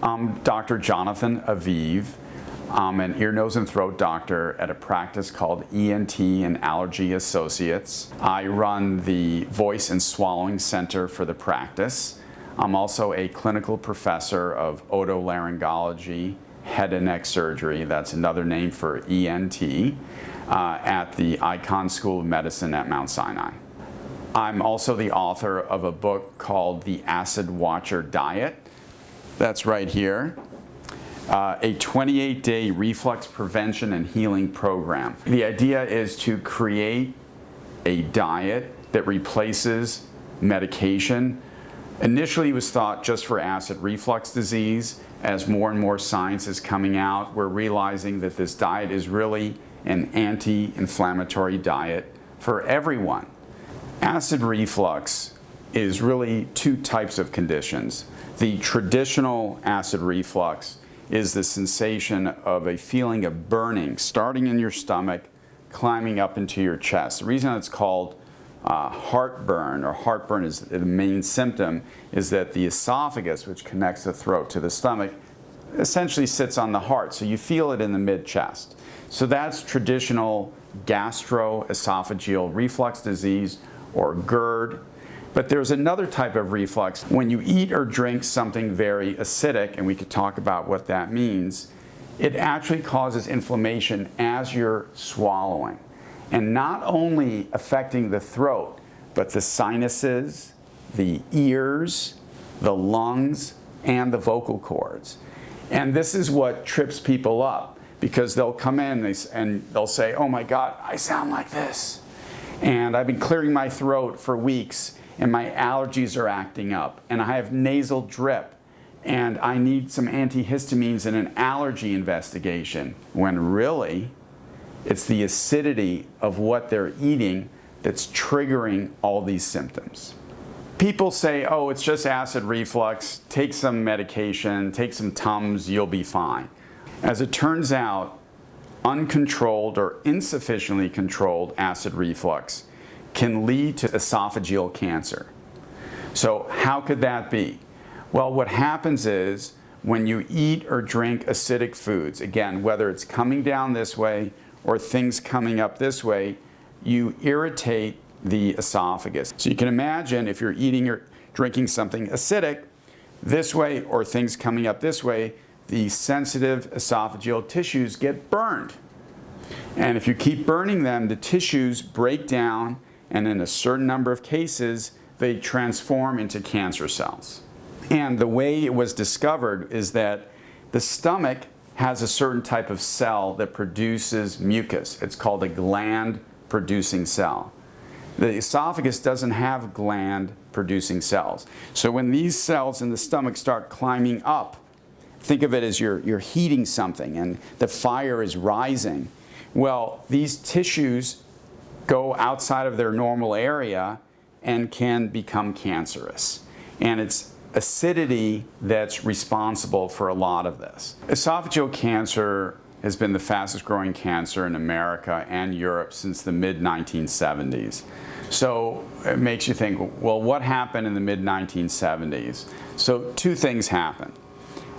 I'm Dr. Jonathan Aviv. I'm an ear, nose, and throat doctor at a practice called ENT and Allergy Associates. I run the Voice and Swallowing Center for the practice. I'm also a clinical professor of otolaryngology, head and neck surgery, that's another name for ENT, uh, at the Icahn School of Medicine at Mount Sinai. I'm also the author of a book called The Acid Watcher Diet. That's right here. Uh, a 28-day reflux prevention and healing program. The idea is to create a diet that replaces medication. Initially it was thought just for acid reflux disease. As more and more science is coming out, we're realizing that this diet is really an anti-inflammatory diet for everyone. Acid reflux is really two types of conditions. The traditional acid reflux is the sensation of a feeling of burning starting in your stomach, climbing up into your chest. The reason it's called uh, heartburn, or heartburn is the main symptom, is that the esophagus, which connects the throat to the stomach, essentially sits on the heart. So you feel it in the mid-chest. So that's traditional gastroesophageal reflux disease or GERD. But there's another type of reflux. When you eat or drink something very acidic, and we could talk about what that means, it actually causes inflammation as you're swallowing. And not only affecting the throat, but the sinuses, the ears, the lungs, and the vocal cords. And this is what trips people up because they'll come in and they'll say, oh my God, I sound like this. And I've been clearing my throat for weeks and my allergies are acting up and I have nasal drip and I need some antihistamines and an allergy investigation when really it's the acidity of what they're eating that's triggering all these symptoms. People say, oh, it's just acid reflux, take some medication, take some Tums, you'll be fine. As it turns out, uncontrolled or insufficiently controlled acid reflux can lead to esophageal cancer. So how could that be? Well, what happens is when you eat or drink acidic foods, again, whether it's coming down this way or things coming up this way, you irritate the esophagus. So you can imagine if you're eating or drinking something acidic this way or things coming up this way, the sensitive esophageal tissues get burned. And if you keep burning them, the tissues break down and in a certain number of cases, they transform into cancer cells. And the way it was discovered is that the stomach has a certain type of cell that produces mucus. It's called a gland producing cell. The esophagus doesn't have gland producing cells. So when these cells in the stomach start climbing up, think of it as you're, you're heating something and the fire is rising. Well, these tissues go outside of their normal area and can become cancerous. And it's acidity that's responsible for a lot of this. Esophageal cancer has been the fastest growing cancer in America and Europe since the mid 1970s. So it makes you think, well, what happened in the mid 1970s? So two things happened.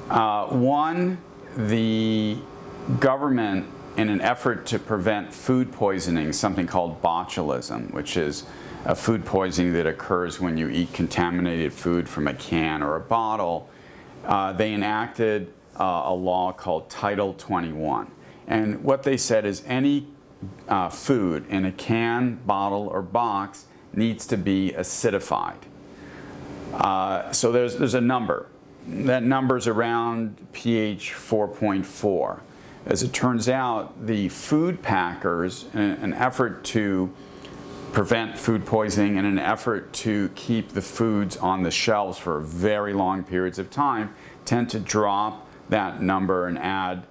Uh, one, the government in an effort to prevent food poisoning, something called botulism, which is a food poisoning that occurs when you eat contaminated food from a can or a bottle, uh, they enacted uh, a law called Title 21. And what they said is any uh, food in a can, bottle, or box needs to be acidified. Uh, so there's, there's a number. That number is around pH 4.4. As it turns out, the food packers, in an effort to prevent food poisoning and an effort to keep the foods on the shelves for very long periods of time, tend to drop that number and add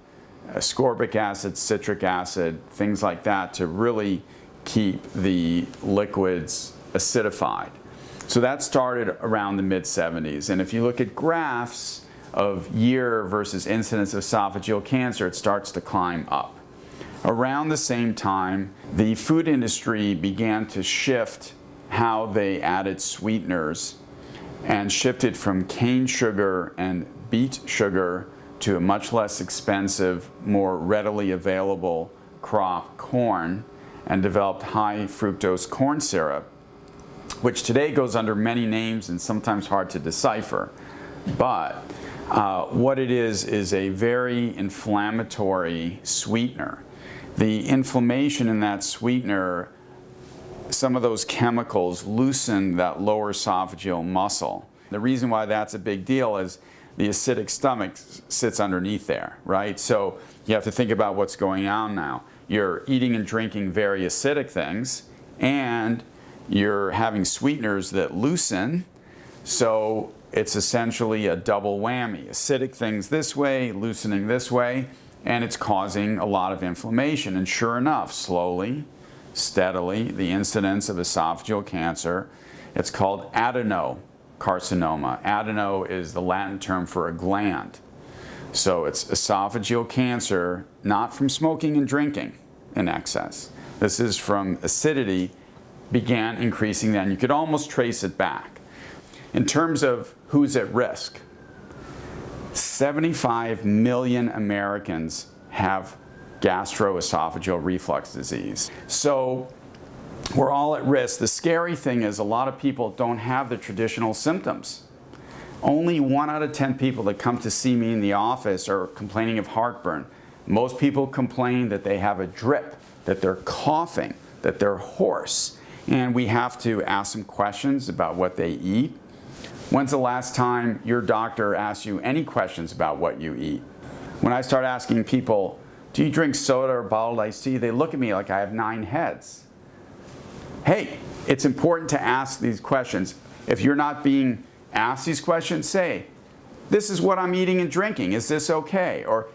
ascorbic acid, citric acid, things like that to really keep the liquids acidified. So that started around the mid 70s. And if you look at graphs, of year versus incidence of esophageal cancer, it starts to climb up. Around the same time, the food industry began to shift how they added sweeteners and shifted from cane sugar and beet sugar to a much less expensive, more readily available crop, corn, and developed high fructose corn syrup, which today goes under many names and sometimes hard to decipher. But uh, what it is is a very inflammatory sweetener. The inflammation in that sweetener, some of those chemicals loosen that lower esophageal muscle. The reason why that's a big deal is the acidic stomach sits underneath there, right? So you have to think about what's going on now. You're eating and drinking very acidic things, and you're having sweeteners that loosen. So it's essentially a double whammy. Acidic things this way, loosening this way, and it's causing a lot of inflammation. And sure enough, slowly, steadily, the incidence of esophageal cancer, it's called adenocarcinoma. Adeno is the Latin term for a gland. So it's esophageal cancer, not from smoking and drinking in excess. This is from acidity began increasing then. You could almost trace it back. In terms of who's at risk, 75 million Americans have gastroesophageal reflux disease. So we're all at risk. The scary thing is a lot of people don't have the traditional symptoms. Only one out of 10 people that come to see me in the office are complaining of heartburn. Most people complain that they have a drip, that they're coughing, that they're hoarse. And we have to ask them questions about what they eat. When's the last time your doctor asked you any questions about what you eat? When I start asking people, do you drink soda or bottled iced tea? They look at me like I have nine heads. Hey, it's important to ask these questions. If you're not being asked these questions, say, this is what I'm eating and drinking. Is this okay? Or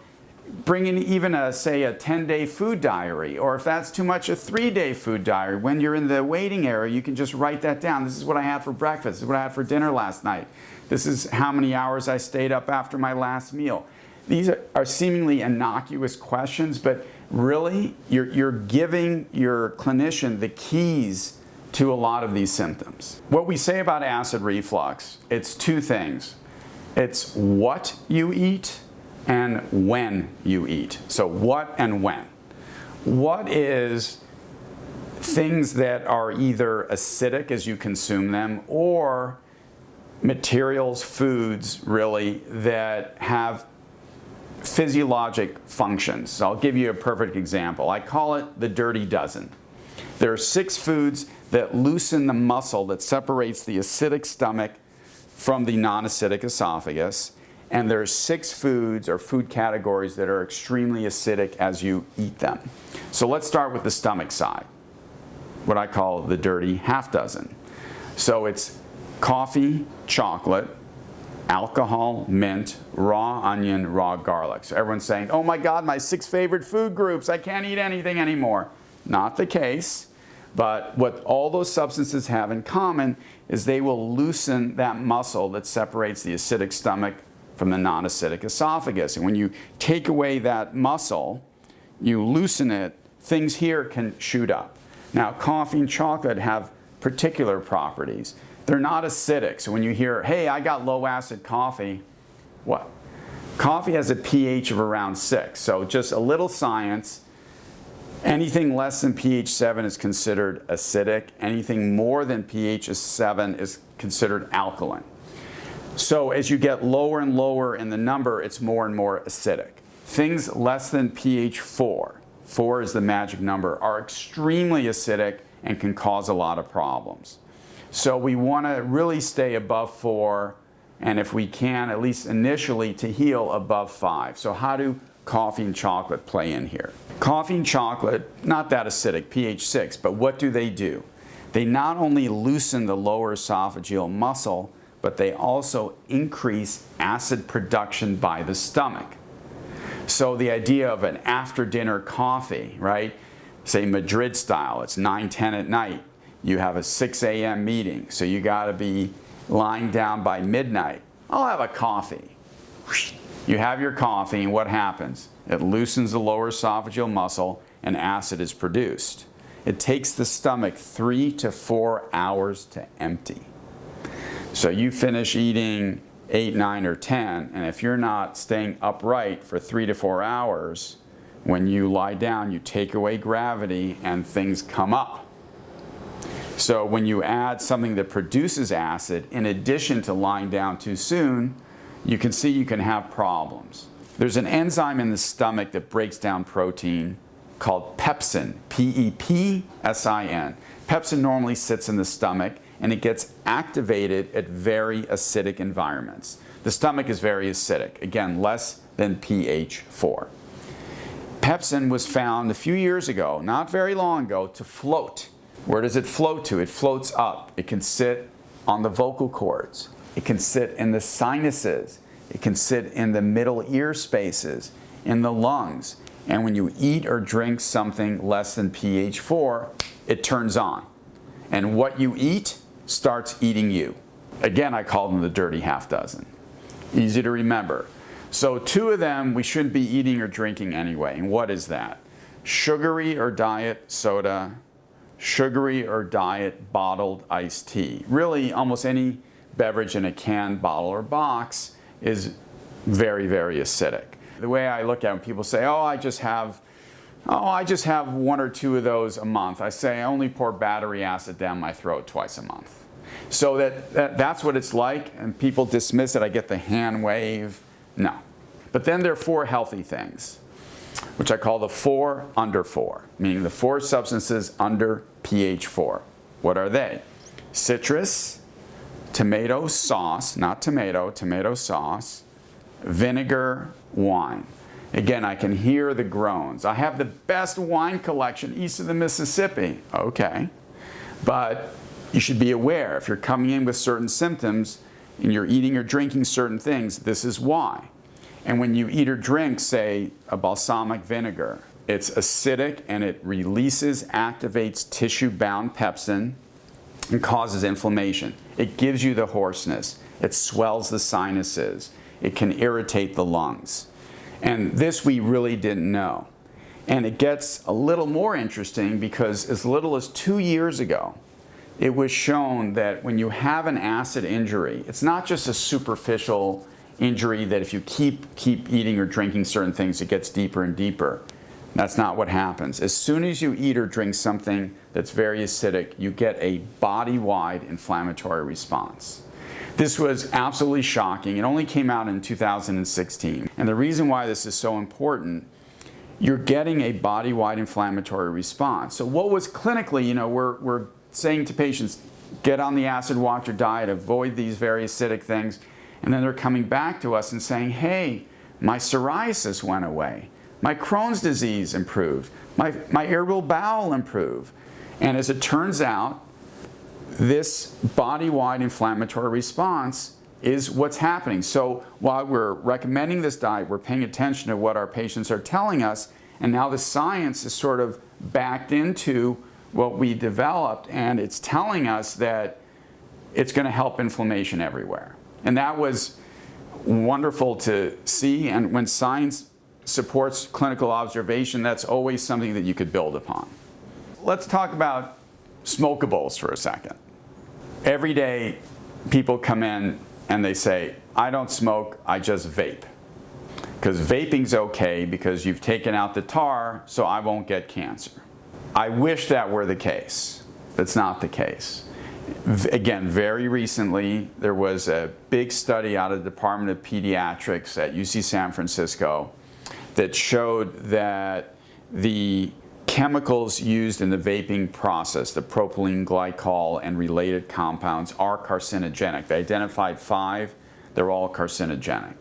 bring in even a, say, a 10-day food diary, or if that's too much, a three-day food diary. When you're in the waiting area, you can just write that down. This is what I had for breakfast. This is what I had for dinner last night. This is how many hours I stayed up after my last meal. These are, seemingly innocuous questions, but really, you're, you're giving your clinician the keys to a lot of these symptoms. What we say about acid reflux, it's two things. It's what you eat and when you eat. So what and when. What is things that are either acidic as you consume them or materials, foods really, that have physiologic functions. So I'll give you a perfect example. I call it the dirty dozen. There are six foods that loosen the muscle that separates the acidic stomach from the non-acidic esophagus and there's six foods or food categories that are extremely acidic as you eat them. So let's start with the stomach side, what I call the dirty half dozen. So it's coffee, chocolate, alcohol, mint, raw onion, raw garlic. So everyone's saying, oh my God, my six favorite food groups, I can't eat anything anymore. Not the case, but what all those substances have in common is they will loosen that muscle that separates the acidic stomach from the non-acidic esophagus. And when you take away that muscle, you loosen it, things here can shoot up. Now, coffee and chocolate have particular properties. They're not acidic. So when you hear, hey, I got low acid coffee, what? Coffee has a pH of around 6. So just a little science. Anything less than pH 7 is considered acidic. Anything more than pH 7 is considered alkaline. So as you get lower and lower in the number, it's more and more acidic. Things less than pH 4, 4 is the magic number, are extremely acidic and can cause a lot of problems. So we want to really stay above 4 and if we can, at least initially, to heal above 5. So how do coffee and chocolate play in here? Coffee and chocolate, not that acidic, pH 6, but what do they do? They not only loosen the lower esophageal muscle, but they also increase acid production by the stomach. So the idea of an after dinner coffee, right? Say Madrid style, it's 9, 10 at night. You have a 6 a.m. meeting, so you gotta be lying down by midnight. I'll have a coffee. You have your coffee and what happens? It loosens the lower esophageal muscle and acid is produced. It takes the stomach three to four hours to empty. So you finish eating 8, 9, or 10, and if you're not staying upright for three to four hours, when you lie down, you take away gravity and things come up. So when you add something that produces acid, in addition to lying down too soon, you can see you can have problems. There's an enzyme in the stomach that breaks down protein called pepsin, P-E-P-S-I-N. Pepsin normally sits in the stomach and it gets activated at very acidic environments. The stomach is very acidic, again, less than pH 4. Pepsin was found a few years ago, not very long ago, to float. Where does it float to? It floats up. It can sit on the vocal cords. It can sit in the sinuses. It can sit in the middle ear spaces, in the lungs. And when you eat or drink something less than pH 4, it turns on. And what you eat starts eating you. Again, I call them the dirty half dozen. Easy to remember. So two of them we shouldn't be eating or drinking anyway. And what is that? Sugary or diet soda, sugary or diet bottled iced tea. Really, almost any beverage in a can, bottle, or box is very, very acidic. The way I look at it, when people say, oh, I just have Oh, I just have one or two of those a month. I say I only pour battery acid down my throat twice a month. So that, that, that's what it's like, and people dismiss it. I get the hand wave. No. But then there are four healthy things, which I call the four under four, meaning the four substances under pH 4. What are they? Citrus, tomato sauce, not tomato, tomato sauce, vinegar, wine. Again, I can hear the groans. I have the best wine collection east of the Mississippi. Okay. But you should be aware if you're coming in with certain symptoms and you're eating or drinking certain things, this is why. And when you eat or drink, say, a balsamic vinegar, it's acidic and it releases, activates tissue-bound pepsin and causes inflammation. It gives you the hoarseness. It swells the sinuses. It can irritate the lungs. And this we really didn't know. And it gets a little more interesting because as little as two years ago, it was shown that when you have an acid injury, it's not just a superficial injury that if you keep, keep eating or drinking certain things, it gets deeper and deeper. That's not what happens. As soon as you eat or drink something that's very acidic, you get a body-wide inflammatory response. This was absolutely shocking. It only came out in 2016. And the reason why this is so important, you're getting a body-wide inflammatory response. So what was clinically, you know, we're, we're saying to patients, get on the Acid Watcher diet, avoid these very acidic things, and then they're coming back to us and saying, hey, my psoriasis went away, my Crohn's disease improved, my, my irritable bowel improved. And as it turns out, this body-wide inflammatory response is what's happening. So while we're recommending this diet, we're paying attention to what our patients are telling us, and now the science is sort of backed into what we developed, and it's telling us that it's going to help inflammation everywhere. And that was wonderful to see, and when science supports clinical observation, that's always something that you could build upon. Let's talk about smokables for a second. Every day people come in and they say, I don't smoke, I just vape. Because vaping's okay because you've taken out the tar so I won't get cancer. I wish that were the case. That's not the case. Again, very recently there was a big study out of the Department of Pediatrics at UC San Francisco that showed that the chemicals used in the vaping process, the propylene glycol and related compounds, are carcinogenic. They identified five, they're all carcinogenic.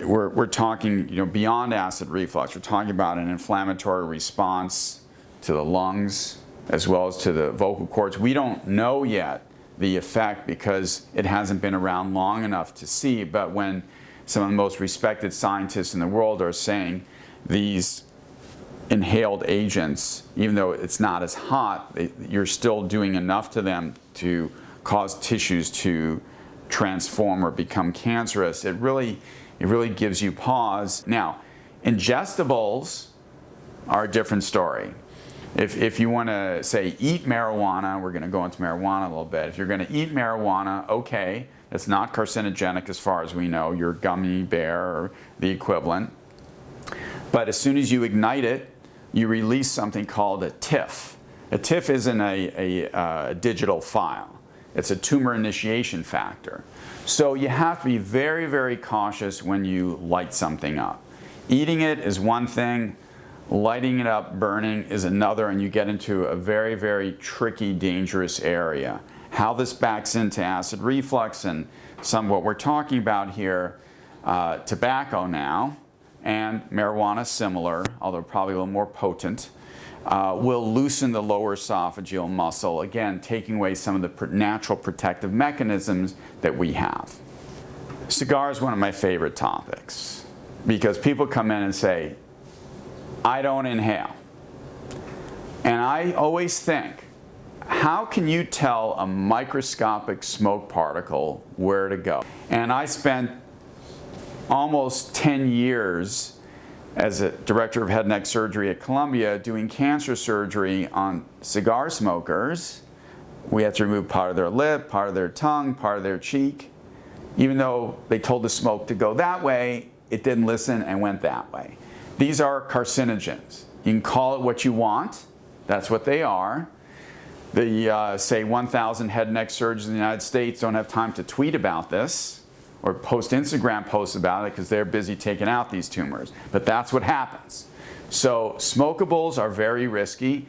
We're, we're talking you know, beyond acid reflux, we're talking about an inflammatory response to the lungs as well as to the vocal cords. We don't know yet the effect because it hasn't been around long enough to see, but when some of the most respected scientists in the world are saying these inhaled agents, even though it's not as hot, you're still doing enough to them to cause tissues to transform or become cancerous. It really, it really gives you pause. Now, ingestibles are a different story. If, if you want to say eat marijuana, we're going to go into marijuana a little bit. If you're going to eat marijuana, okay, It's not carcinogenic as far as we know, your gummy bear or the equivalent. But as soon as you ignite it, you release something called a TIF. A TIF isn't a, a, uh, digital file. It's a tumor initiation factor. So you have to be very, very cautious when you light something up. Eating it is one thing, lighting it up, burning is another, and you get into a very, very tricky, dangerous area. How this backs into acid reflux and some what we're talking about here, uh, tobacco now, and marijuana similar, although probably a little more potent, uh, will loosen the lower esophageal muscle, again, taking away some of the natural protective mechanisms that we have. Cigar is one of my favorite topics because people come in and say, I don't inhale. And I always think, how can you tell a microscopic smoke particle where to go? And I spent almost 10 years as a director of head and neck surgery at Columbia doing cancer surgery on cigar smokers. We had to remove part of their lip, part of their tongue, part of their cheek. Even though they told the smoke to go that way, it didn't listen and went that way. These are carcinogens. You can call it what you want. That's what they are. The, uh, say, 1,000 head and neck surgeons in the United States don't have time to tweet about this or post Instagram posts about it because they're busy taking out these tumors. But that's what happens. So smokables are very risky.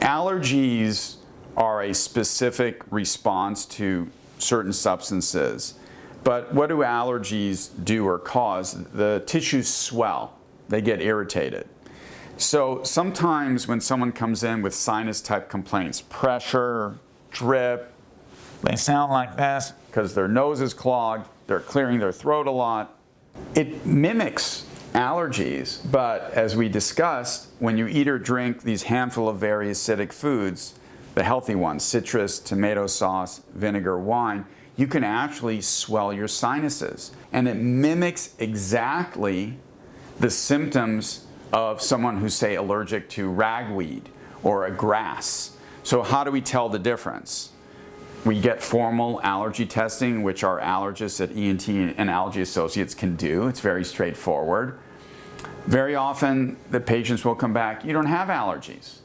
Allergies are a specific response to certain substances. But what do allergies do or cause? The tissues swell. They get irritated. So sometimes when someone comes in with sinus type complaints, pressure, drip, they sound like this because their nose is clogged, they're clearing their throat a lot. It mimics allergies, but as we discussed, when you eat or drink these handful of very acidic foods, the healthy ones, citrus, tomato sauce, vinegar, wine, you can actually swell your sinuses. And it mimics exactly the symptoms of someone who's, say, allergic to ragweed or a grass. So how do we tell the difference? We get formal allergy testing, which our allergists at ENT and Allergy Associates can do. It's very straightforward. Very often, the patients will come back, you don't have allergies.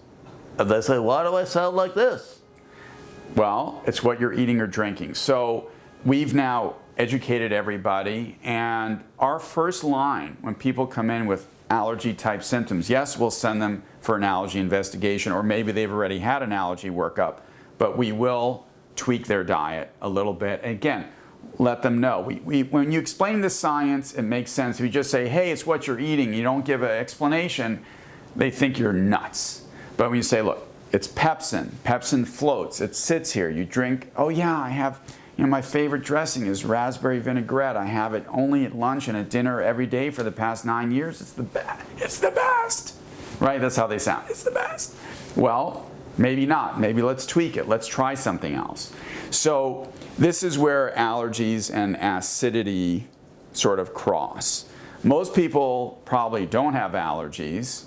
And they say, why do I sound like this? Well, it's what you're eating or drinking. So we've now educated everybody, and our first line when people come in with allergy type symptoms, yes, we'll send them for an allergy investigation, or maybe they've already had an allergy workup, but we will tweak their diet a little bit. And again, let them know. We, we, when you explain the science, it makes sense. If you just say, hey, it's what you're eating, you don't give an explanation, they think you're nuts. But when you say, look, it's pepsin, pepsin floats, it sits here, you drink, oh yeah, I have, you know, my favorite dressing is raspberry vinaigrette. I have it only at lunch and at dinner every day for the past nine years. It's the best, it's the best, right? That's how they sound, it's the best. Well, Maybe not. Maybe let's tweak it. Let's try something else. So this is where allergies and acidity sort of cross. Most people probably don't have allergies.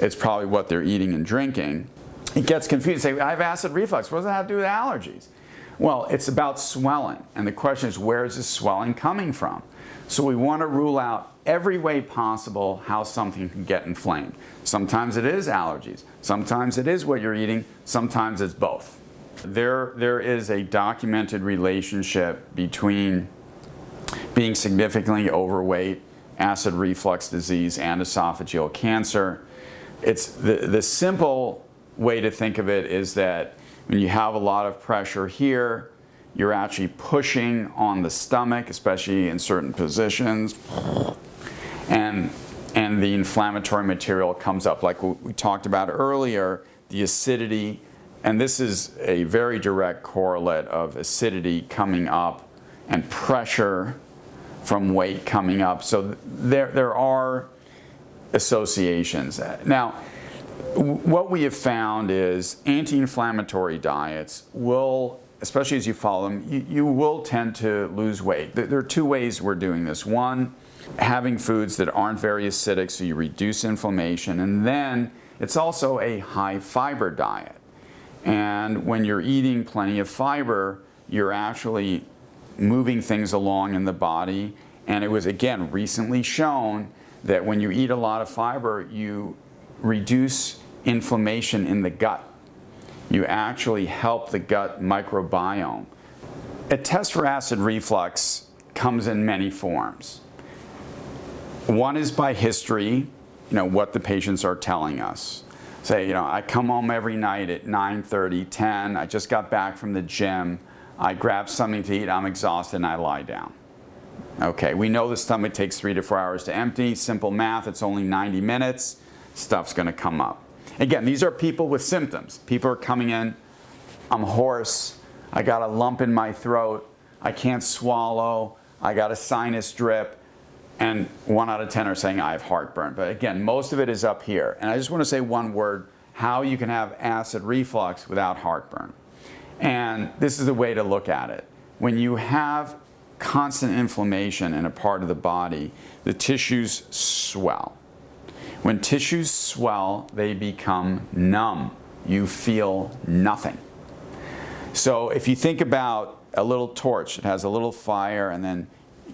It's probably what they're eating and drinking. It gets confused. Say, I have acid reflux. What does that have to do with allergies? Well, it's about swelling. And the question is, where is this swelling coming from? So we want to rule out every way possible how something can get inflamed. Sometimes it is allergies. Sometimes it is what you're eating. Sometimes it's both. There, there is a documented relationship between being significantly overweight, acid reflux disease, and esophageal cancer. It's the, the simple way to think of it is that when you have a lot of pressure here, you're actually pushing on the stomach, especially in certain positions, and, and the inflammatory material comes up. Like we talked about earlier, the acidity, and this is a very direct correlate of acidity coming up and pressure from weight coming up. So there, there are associations. Now, what we have found is anti-inflammatory diets will especially as you follow them, you, you, will tend to lose weight. There are two ways we're doing this. One, having foods that aren't very acidic so you reduce inflammation. And then it's also a high fiber diet. And when you're eating plenty of fiber, you're actually moving things along in the body. And it was, again, recently shown that when you eat a lot of fiber, you reduce inflammation in the gut. You actually help the gut microbiome. A test for acid reflux comes in many forms. One is by history, you know, what the patients are telling us. Say, you know, I come home every night at 9.30, 10, I just got back from the gym, I grab something to eat, I'm exhausted, and I lie down. Okay, we know the stomach takes three to four hours to empty. Simple math, it's only 90 minutes. Stuff's gonna come up. Again, these are people with symptoms. People are coming in, I'm hoarse, I got a lump in my throat, I can't swallow, I got a sinus drip, and one out of 10 are saying I have heartburn. But again, most of it is up here. And I just wanna say one word, how you can have acid reflux without heartburn. And this is the way to look at it. When you have constant inflammation in a part of the body, the tissues swell. When tissues swell, they become numb. You feel nothing. So if you think about a little torch, it has a little fire and then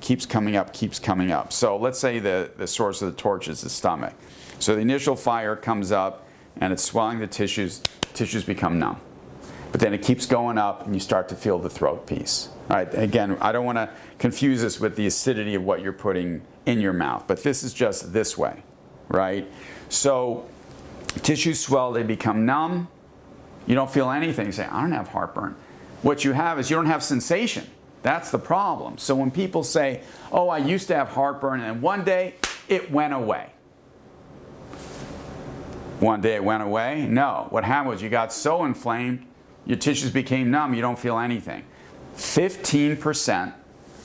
keeps coming up, keeps coming up. So let's say the, the source of the torch is the stomach. So the initial fire comes up and it's swelling the tissues, tissues become numb. But then it keeps going up and you start to feel the throat piece. All right, again, I don't want to confuse this with the acidity of what you're putting in your mouth, but this is just this way, right? So tissues swell, they become numb. You don't feel anything. You say, I don't have heartburn. What you have is you don't have sensation. That's the problem. So when people say, oh, I used to have heartburn and one day it went away. One day it went away? No. What happened was you got so inflamed, your tissues became numb, you don't feel anything. 15%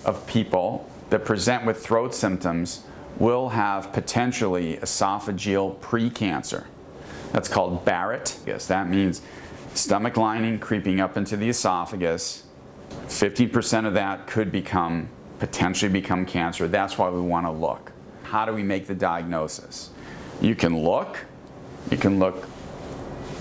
of people that present with throat symptoms will have potentially esophageal precancer. That's called Barrett. Yes, that means stomach lining creeping up into the esophagus. 50% of that could become, potentially become cancer. That's why we want to look. How do we make the diagnosis? You can look. You can look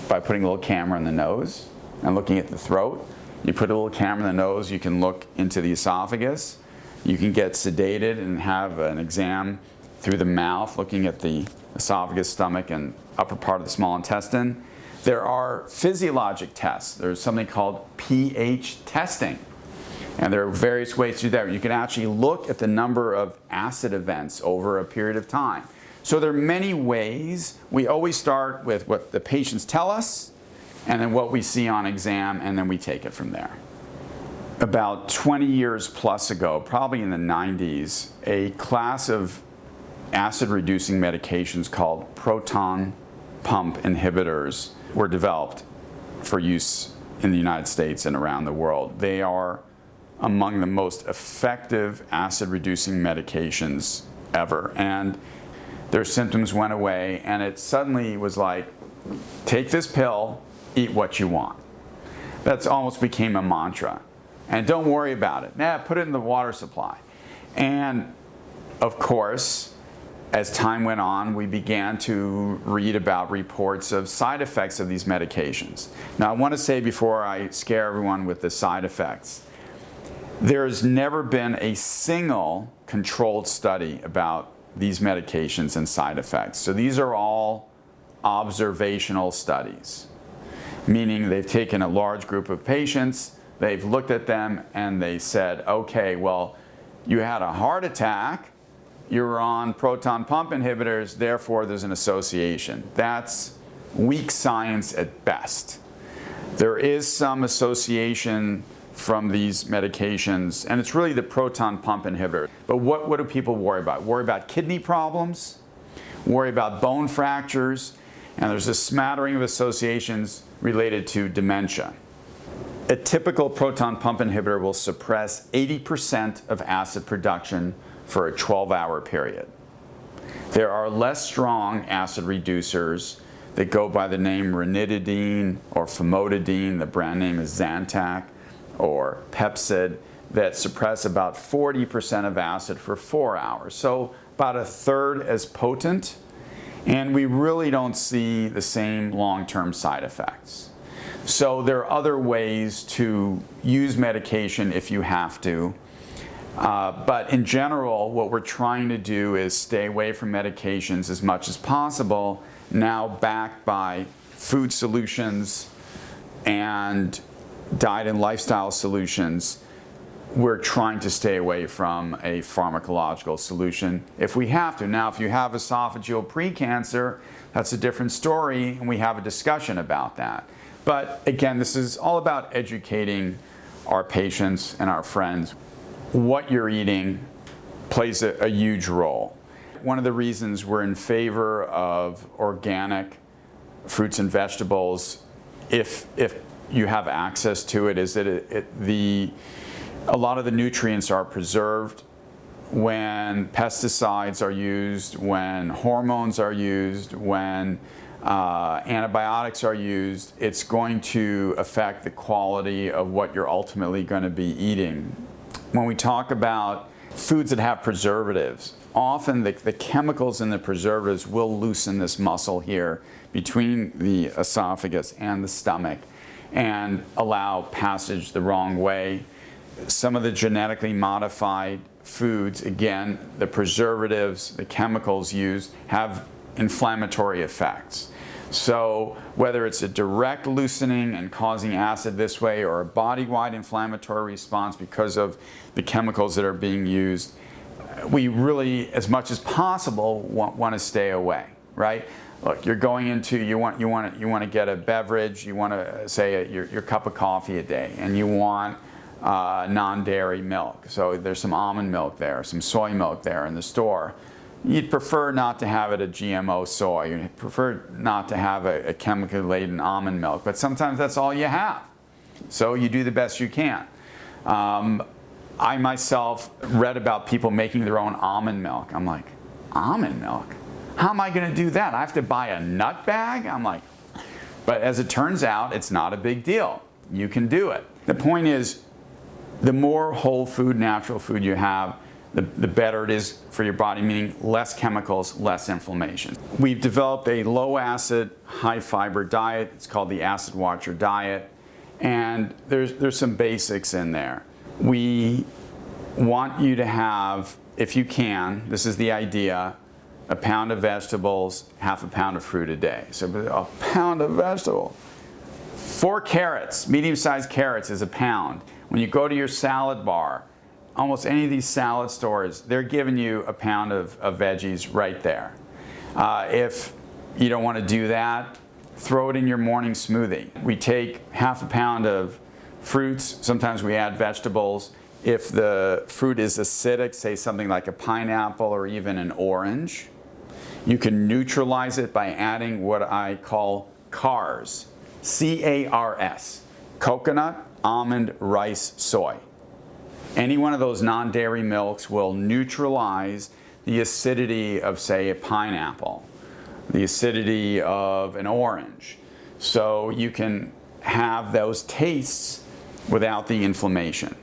by putting a little camera in the nose and looking at the throat. You put a little camera in the nose, you can look into the esophagus. You can get sedated and have an exam through the mouth, looking at the esophagus, stomach, and upper part of the small intestine. There are physiologic tests. There's something called pH testing. And there are various ways to do that. You can actually look at the number of acid events over a period of time. So there are many ways. We always start with what the patients tell us, and then what we see on exam, and then we take it from there. About 20 years plus ago, probably in the 90s, a class of acid reducing medications called proton pump inhibitors were developed for use in the United States and around the world. They are among the most effective acid reducing medications ever. And their symptoms went away and it suddenly was like, take this pill, eat what you want. That's almost became a mantra. And don't worry about it. Nah, put it in the water supply. And of course, as time went on, we began to read about reports of side effects of these medications. Now, I want to say before I scare everyone with the side effects, there has never been a single controlled study about these medications and side effects. So these are all observational studies meaning they've taken a large group of patients, they've looked at them and they said, okay, well, you had a heart attack, you're on proton pump inhibitors, therefore there's an association. That's weak science at best. There is some association from these medications, and it's really the proton pump inhibitor. But what, what do people worry about? Worry about kidney problems, worry about bone fractures, and there's a smattering of associations related to dementia. A typical proton pump inhibitor will suppress 80% of acid production for a 12-hour period. There are less strong acid reducers that go by the name ranitidine or famotidine, the brand name is Zantac, or Pepcid, that suppress about 40% of acid for four hours. So about a third as potent and we really don't see the same long-term side effects. So there are other ways to use medication if you have to. Uh, but in general, what we're trying to do is stay away from medications as much as possible, now backed by food solutions and diet and lifestyle solutions. We're trying to stay away from a pharmacological solution if we have to. Now, if you have esophageal precancer, that's a different story, and we have a discussion about that. But again, this is all about educating our patients and our friends what you're eating plays a, a, huge role. One of the reasons we're in favor of organic fruits and vegetables, if, if you have access to it, is that it, it, the, a lot of the nutrients are preserved when pesticides are used, when hormones are used, when uh, antibiotics are used, it's going to affect the quality of what you're ultimately going to be eating when we talk about foods that have preservatives, often the, the, chemicals in the preservatives will loosen this muscle here between the esophagus and the stomach and allow passage the wrong way. Some of the genetically modified foods, again, the preservatives, the chemicals used, have inflammatory effects. So whether it's a direct loosening and causing acid this way or a body-wide inflammatory response because of the chemicals that are being used, we really, as much as possible, want, want to stay away, right? Look, you're going into, you want, you want, to, you want to get a beverage, you want to say a, your, your cup of coffee a day, and you want uh, non-dairy milk. So there's some almond milk there, some soy milk there in the store. You'd prefer not to have it a GMO soy. You'd prefer not to have a, a chemically laden almond milk, but sometimes that's all you have. So you do the best you can. Um, I myself read about people making their own almond milk. I'm like, almond milk? How am I going to do that? I have to buy a nut bag? I'm like, but as it turns out, it's not a big deal. You can do it. The point is, the more whole food, natural food you have, the, the better it is for your body, meaning less chemicals, less inflammation. We've developed a low acid, high fiber diet. It's called the Acid Watcher diet. And there's, there's some basics in there. We want you to have, if you can, this is the idea, a pound of vegetables, half a pound of fruit a day. So a pound of vegetable. Four carrots, medium-sized carrots is a pound. When you go to your salad bar, almost any of these salad stores, they're giving you a pound of, of veggies right there. Uh, if you don't want to do that, throw it in your morning smoothie. We take half a pound of fruits, sometimes we add vegetables. If the fruit is acidic, say something like a pineapple or even an orange, you can neutralize it by adding what I call CARS, C-A-R-S, coconut, almond, rice, soy. Any one of those non-dairy milks will neutralize the acidity of, say, a pineapple, the acidity of an orange. So you can have those tastes without the inflammation.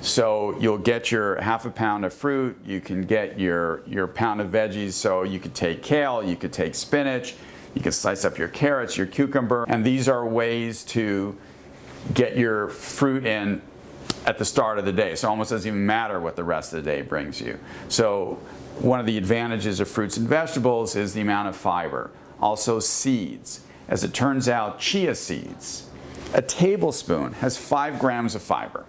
So you'll get your half a pound of fruit, you can get your, your pound of veggies, so you could take kale, you could take spinach, you can slice up your carrots, your cucumber, and these are ways to get your fruit in at the start of the day. So it almost doesn't even matter what the rest of the day brings you. So one of the advantages of fruits and vegetables is the amount of fiber. Also seeds. As it turns out, chia seeds, a tablespoon has five grams of fiber.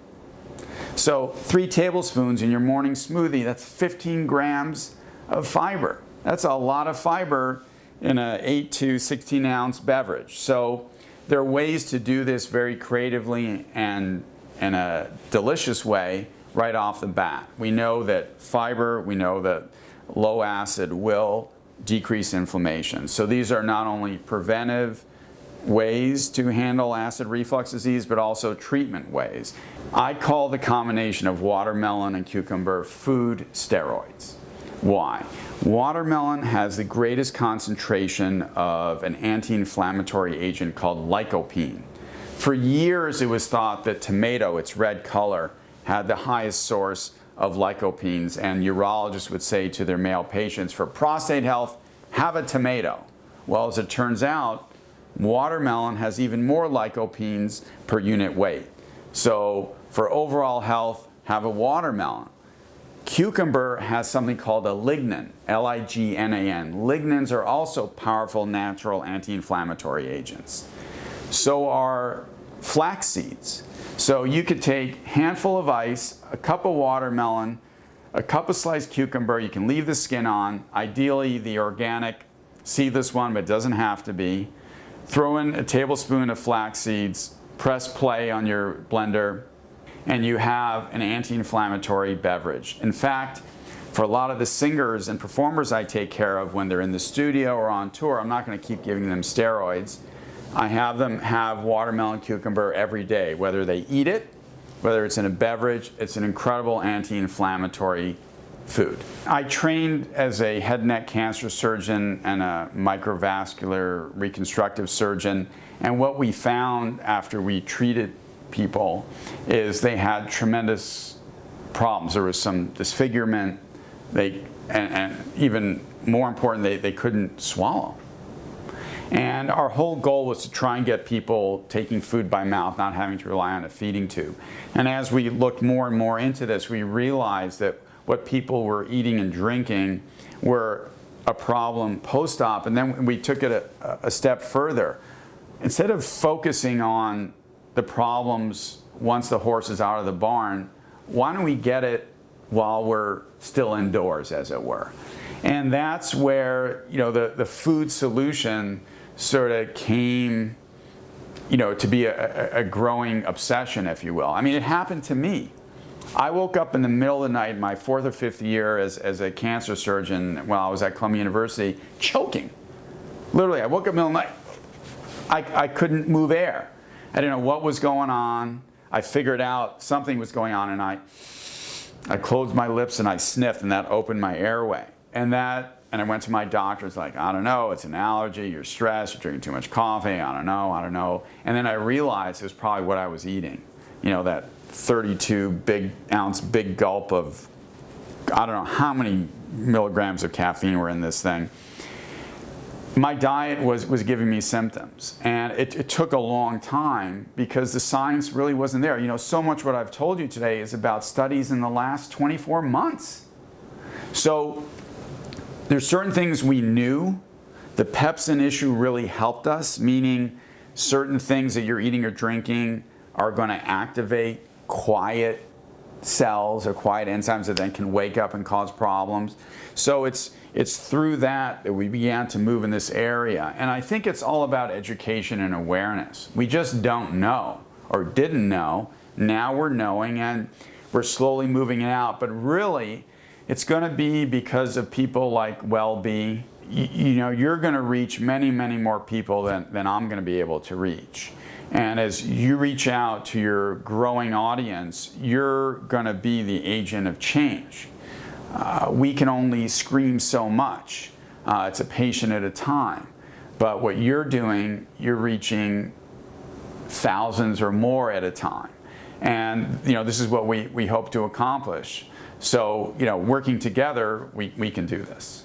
So three tablespoons in your morning smoothie, that's 15 grams of fiber. That's a lot of fiber in an 8 to 16 ounce beverage. So there are ways to do this very creatively and in a delicious way right off the bat. We know that fiber, we know that low acid will decrease inflammation. So these are not only preventive ways to handle acid reflux disease, but also treatment ways. I call the combination of watermelon and cucumber food steroids. Why? Watermelon has the greatest concentration of an anti-inflammatory agent called lycopene. For years, it was thought that tomato, its red color, had the highest source of lycopenes, and urologists would say to their male patients, for prostate health, have a tomato. Well, as it turns out, watermelon has even more lycopenes per unit weight. So for overall health, have a watermelon. Cucumber has something called a lignan, L-I-G-N-A-N. Lignans are also powerful natural anti-inflammatory agents. So are flax seeds. So you could take handful of ice, a cup of watermelon, a cup of sliced cucumber, you can leave the skin on, ideally the organic seedless one, but doesn't have to be. Throw in a tablespoon of flax seeds, press play on your blender, and you have an anti-inflammatory beverage. In fact, for a lot of the singers and performers I take care of when they're in the studio or on tour, I'm not going to keep giving them steroids. I have them have watermelon cucumber every day, whether they eat it, whether it's in a beverage, it's an incredible anti-inflammatory food. I trained as a head and neck cancer surgeon and a microvascular reconstructive surgeon, and what we found after we treated people is they had tremendous problems. There was some disfigurement, they, and, and even more important, they, they couldn't swallow. And our whole goal was to try and get people taking food by mouth, not having to rely on a feeding tube. And as we looked more and more into this, we realized that what people were eating and drinking were a problem post-op. And then we took it a, a step further. Instead of focusing on the problems once the horse is out of the barn, why don't we get it while we're still indoors, as it were? And that's where you know the, the food solution sort of came you know, to be a, a, growing obsession, if you will. I mean, it happened to me. I woke up in the middle of the night, my fourth or fifth year as, as a cancer surgeon while I was at Columbia University, choking. Literally, I woke up in the middle of the night. I, I couldn't move air. I didn't know what was going on. I figured out something was going on and I, I closed my lips and I sniffed and that opened my airway. And that, and I went to my doctor, it's like, I don't know, it's an allergy, you're stressed, you're drinking too much coffee, I don't know, I don't know. And then I realized it was probably what I was eating. You know, that 32 big ounce, big gulp of, I don't know how many milligrams of caffeine were in this thing my diet was, was giving me symptoms. And it, it, took a long time because the science really wasn't there. You know, so much what I've told you today is about studies in the last 24 months. So there's certain things we knew. The pepsin issue really helped us, meaning certain things that you're eating or drinking are going to activate quiet cells or quiet enzymes that then can wake up and cause problems. So it's it's through that that we began to move in this area. And I think it's all about education and awareness. We just don't know or didn't know. Now we're knowing and we're slowly moving it out. But really, it's going to be because of people like WellBe. You, you know, you're going to reach many, many more people than, than I'm going to be able to reach. And as you reach out to your growing audience, you're going to be the agent of change. Uh, we can only scream so much. Uh, it's a patient at a time. But what you're doing, you're reaching thousands or more at a time. And you know, this is what we, we hope to accomplish. So, you know, working together, we, we can do this.